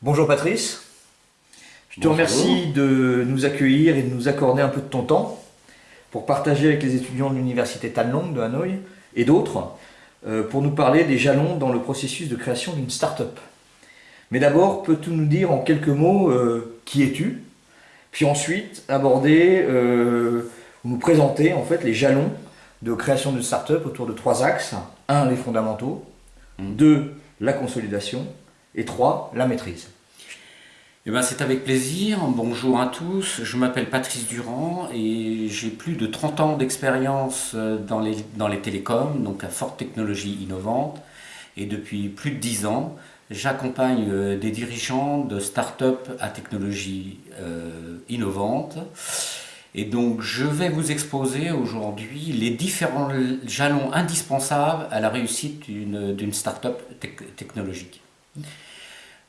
Bonjour Patrice. Je te Bonjour. remercie de nous accueillir et de nous accorder un peu de ton temps pour partager avec les étudiants de l'université Tan Long de Hanoï et d'autres euh, pour nous parler des jalons dans le processus de création d'une start-up. Mais d'abord, peux-tu nous dire en quelques mots euh, qui es-tu? Puis ensuite aborder euh, ou nous présenter en fait les jalons de création d'une start-up autour de trois axes. Un, les fondamentaux. Mhm. Deux, la consolidation. Et trois, la maîtrise. Eh ben, c'est avec plaisir. Bonjour à tous. Je m'appelle Patrice Durand et j'ai plus de 30 ans d'expérience euh, dans les, dans les télécoms, donc à forte technologie innovante. Et depuis plus de 10 ans, j'accompagne euh, des dirigeants de start-up à technologie euh, innovante. Et donc, je vais vous exposer aujourd'hui les différents jalons indispensables à la réussite d'une start-up tec- technologique.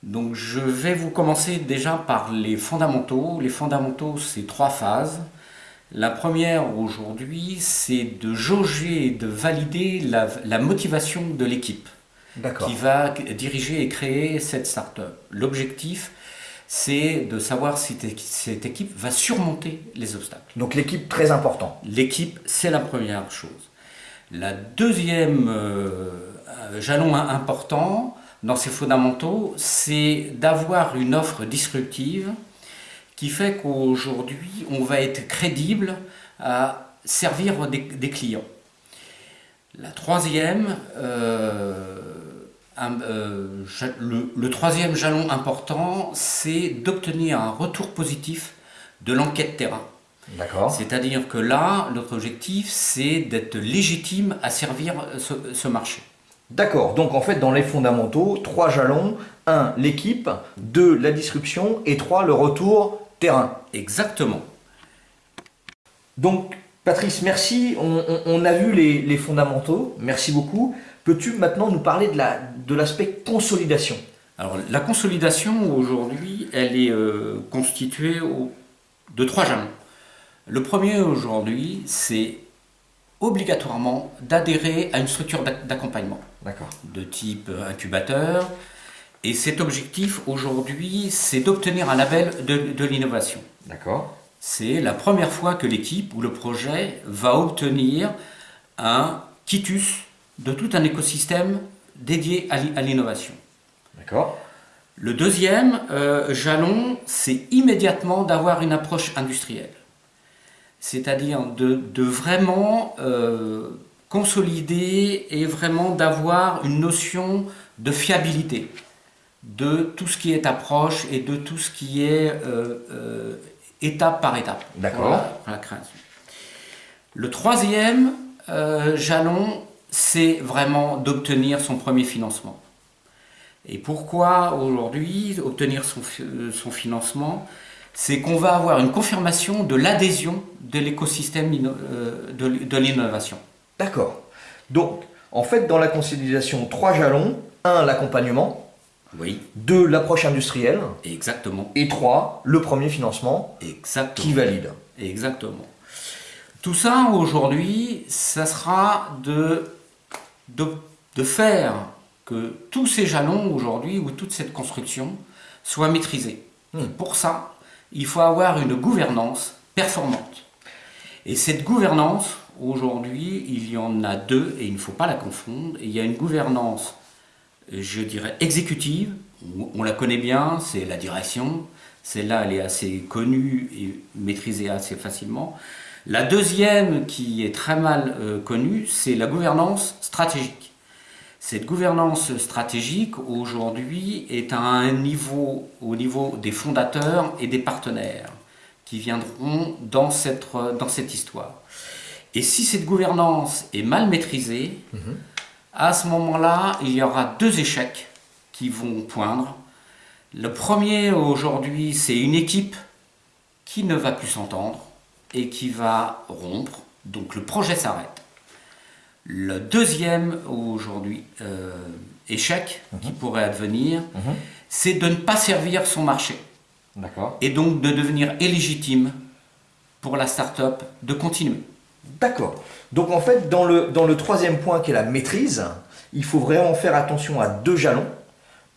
Donc je vais vous commencer déjà par les fondamentaux. Les fondamentaux, c'est trois phases. La première aujourd'hui, c'est de jauger et de valider la, la motivation de l'équipe qui va diriger et créer cette start-up. L'objectif, c'est de savoir si cette équipe va surmonter les obstacles. Donc l'équipe très important. L'équipe, c'est la première chose. La deuxième euh, jalon im- important dans ces fondamentaux, c'est d'avoir une offre disruptive qui fait qu'aujourd'hui, on va être crédible à servir des, des clients. La troisième, euh, un- euh, le, le troisième jalon important, c'est d'obtenir un retour positif de l'enquête terrain. D'accord. C'est-à-dire que là, notre objectif, c'est d'être légitime à servir ce, ce marché. D'accord. Donc en fait, dans les fondamentaux, trois jalons. Un, l'équipe. Deux, la disruption. Et trois, le retour terrain. Exactement. Donc, Patrice, merci. On, on- on a vu les, les fondamentaux. Merci beaucoup. Peux-tu maintenant nous parler de la- de l'aspect consolidation? Alors, la consolidation, aujourd'hui, elle est euh, constituée au- de trois jalons. Le premier, aujourd'hui, c'est obligatoirement d'adhérer à une structure d'ac- d'accompagnement. De type incubateur. Et cet objectif aujourd'hui, c'est d'obtenir un label de, de l'innovation. D'accord. C'est la première fois que l'équipe ou le projet va obtenir un quitus de tout un écosystème dédié à l'innovation. D'accord. Le deuxième euh, jalon, c'est immédiatement d'avoir une approche industrielle. C'est-à-dire de, de vraiment euh, consolider et vraiment d'avoir une notion de fiabilité de tout ce qui est approche et de tout ce qui est euh, euh, étape par étape. D'accord. la- la création. Le troisième jalon, c'est vraiment d'obtenir son premier financement. Et pourquoi aujourd'hui obtenir son financement? C'est qu'on va avoir une confirmation de l'adhésion de l'écosystème euh, de l'innovation. D'accord. Donc, en fait, dans la consolidation, trois jalons. Un, l'accompagnement. Oui, Deux, l'approche industrielle. exactement. Et trois, le premier financement Exactement. qui valide. Exactement. Tout ça aujourd'hui, ça sera de, de, de faire que tous ces jalons aujourd'hui ou toute cette construction soit maîtrisée. Hmm. Pour ça, il faut avoir une gouvernance performante. Et cette gouvernance, aujourd'hui, il y en a deux et il ne faut pas la confondre. Il y a une gouvernance, je dirais, exécutive. On la connaît bien, c'est la direction. Celle-là, elle est assez connue et maîtrisée assez facilement. La deuxième, qui est très mal euh, connue, c'est la gouvernance stratégique. Cette gouvernance stratégique, aujourd'hui, est à un niveau, au niveau des fondateurs et des partenaires qui viendront dans cette, dans cette histoire. Et si cette gouvernance est mal maîtrisée, à ce moment-là, il y aura deux échecs qui vont poindre. Le premier, aujourd'hui, c'est une équipe qui ne va plus s'entendre et qui va rompre. Donc le projet s'arrête. Le deuxième, aujourd'hui, euh, échec qui pourrait advenir, Mhm. c'est de ne pas servir son marché D'accord. et donc de devenir illégitime pour la start-up de continuer. D'accord. Donc en fait, dans le, dans le troisième point qui est la maîtrise, il faut vraiment faire attention à deux jalons.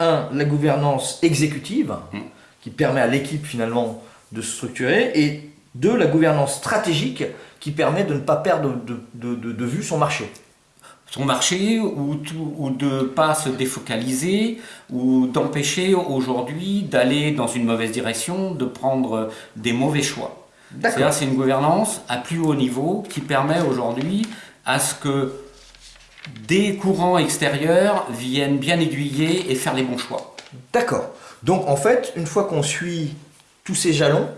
un, la gouvernance exécutive, Mm. qui permet à l'équipe finalement de se structurer, et deux, la gouvernance stratégique, qui permet de ne pas perdre de, de- de- de vue son marché. son marché ou, tout- ou de ne pas se défocaliser ou d'empêcher aujourd'hui d'aller dans une mauvaise direction, de prendre des mauvais choix. D'accord. C'est-à-dire c'est une gouvernance à plus haut niveau qui permet aujourd'hui à ce que des courants extérieurs viennent bien aiguiller et faire les bons choix. D'accord. Donc en fait, une fois qu'on suit tous ces jalons,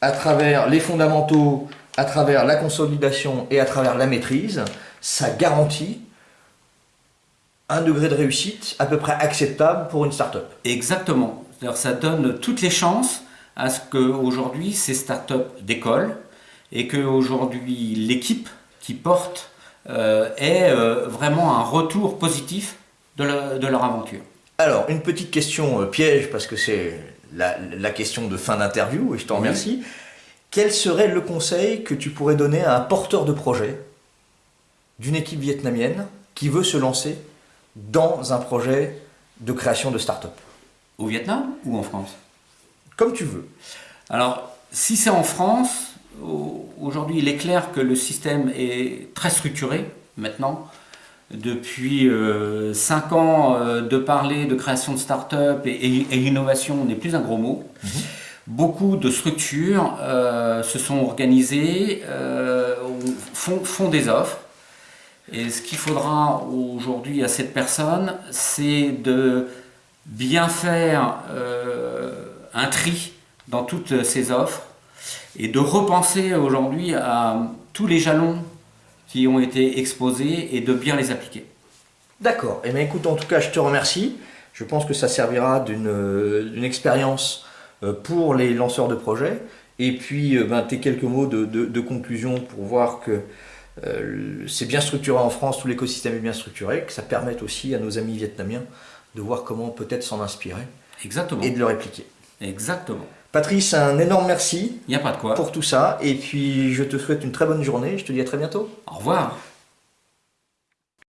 à travers les fondamentaux, à travers la consolidation et à travers la maîtrise, ça garantit un degré de réussite à peu près acceptable pour une start-up. Exactement. Ça donne toutes les chances à ce qu'aujourd'hui ces startups décollent et qu'aujourd'hui l'équipe qui porte euh, ait euh, vraiment un retour positif de leur aventure. Alors, une petite question euh, piège, parce que c'est la, la question de fin d'interview, et je t'en Oui. remercie. Quel serait le conseil que tu pourrais donner à un porteur de projet d'une équipe vietnamienne qui veut se lancer dans un projet de création de start-up? Au Vietnam ou en France? Comme tu veux. Alors, si c'est en France, au- aujourd'hui, il est clair que le système est très structuré maintenant. Depuis 5 ans, euh, de parler de création de start-up et, et- et innovation n'est plus un gros mot. Beaucoup de structures euh, se sont organisées, euh, font, font des offres. Et ce qu'il faudra aujourd'hui à cette personne, c'est de bien faire euh, un tri dans toutes ces offres et de repenser aujourd'hui à tous les jalons qui ont été exposés et de bien les appliquer. D'accord. Eh bien, écoute, en tout cas, je te remercie. Je pense que ça servira d'une euh, expérience euh, pour les lanceurs de projets. Et puis, euh, ben, tes quelques mots de, de- de conclusion pour voir que euh, c'est bien structuré en France, tout l'écosystème est bien structuré, que ça permette aussi à nos amis vietnamiens de voir comment peut-être s'en inspirer Exactement. et de le répliquer. Exactement. Patrice, un énorme merci Il n'y a pas de quoi. pour tout ça. Et puis, je te souhaite une très bonne journée. Je te dis à très bientôt. Au revoir.